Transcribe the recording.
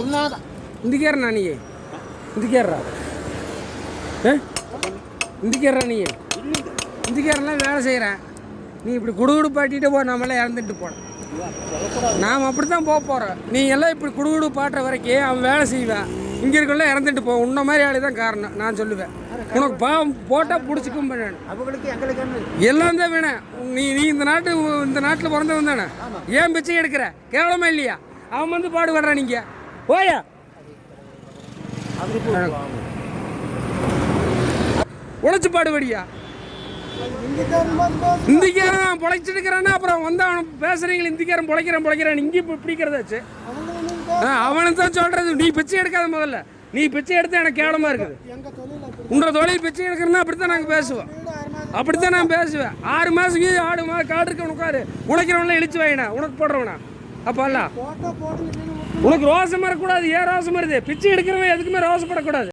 ఉన్నాదా ఇందుకేరనా నీ ఇందుకేర్రా ఇందుకేర్రా நீ இந்துக்காரெல்லாம் வேலை செய்கிறேன் நீ இப்படி குடுகுடு பாட்டிட்டு போ நம்மளாம் இறந்துட்டு போன நாம் அப்படி தான் போக போகிறோம் நீ எல்லாம் இப்படி குடுகுடு பாட்டுற வரைக்கும் அவன் வேலை செய்வேன் இங்கே இருக்கல இறந்துட்டு போ உன்ன மாதிரி ஆளு தான் காரணம் நான் சொல்லுவேன் உனக்கு பாவம் போட்டால் பிடிச்சிக்கும் நான் அவங்களுக்கு எங்களுக்கு என்ன எல்லாம் தான் வேணும் நீ நீ இந்த நாட்டு இந்த நாட்டில் பிறந்தவன் தானே ஏன் பிச்சை எடுக்கிற கேவலமா இல்லையா அவன் வந்து பாடுபடுறான் நீங்கள் ஓயா உழைச்சு பாடுபடியா? இந்திக்காரன் பொழைச்சிட்டு இருக்கிறான்னா அப்புறம் வந்து அவன் பேசுறீங்க இந்திக்காரன் பொழைக்கிறான் பொழைக்கிறான். இங்கே இப்போ பிடிக்கிறதாச்சு அவனுக்கு தான் சொல்றது. நீ பிச்சை எடுக்காத முதல்ல. நீ பிச்சை எடுத்தா எனக்கு கேவலமா இருக்குது. உன்ற தொழில் பிச்சை எடுக்கிறனா அப்படித்தான் நாங்கள் பேசுவோம். அப்படித்தான் நான் பேசுவேன். ஆறு மாதம் ஆடு மாதம் காடு இருக்க உனக்காரு உழைக்கிறவன்லாம் இழிச்சு வாங்கினா உனக்கு போடுறவனா? அப்போ அல்ல. உனக்கு ரோசம் வரக்கூடாது ஏன் ரோசம் வருது பிச்சை எடுக்கிறவன் எதுக்குமே ரோசப்படக்கூடாது